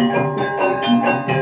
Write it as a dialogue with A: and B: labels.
A: No, no,